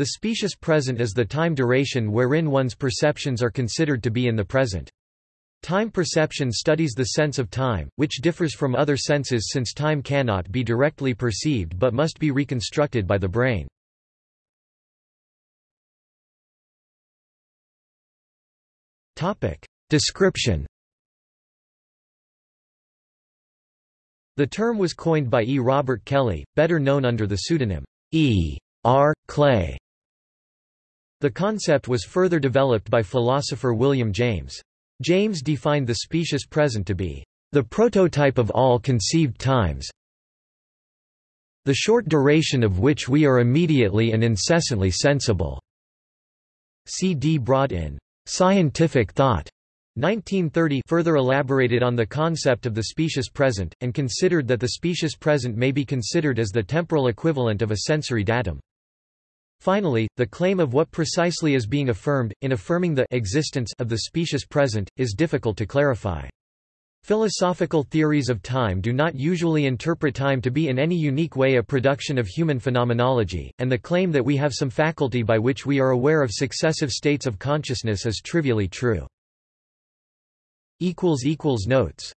The specious present is the time duration wherein one's perceptions are considered to be in the present. Time perception studies the sense of time, which differs from other senses since time cannot be directly perceived but must be reconstructed by the brain. Description The term was coined by E. Robert Kelly, better known under the pseudonym E. R. Clay. The concept was further developed by philosopher William James. James defined the specious present to be the prototype of all conceived times, the short duration of which we are immediately and incessantly sensible. C. D. Broad in Scientific Thought 1930 further elaborated on the concept of the specious present, and considered that the specious present may be considered as the temporal equivalent of a sensory datum. Finally, the claim of what precisely is being affirmed, in affirming the existence of the specious present, is difficult to clarify. Philosophical theories of time do not usually interpret time to be in any unique way a production of human phenomenology, and the claim that we have some faculty by which we are aware of successive states of consciousness is trivially true. Notes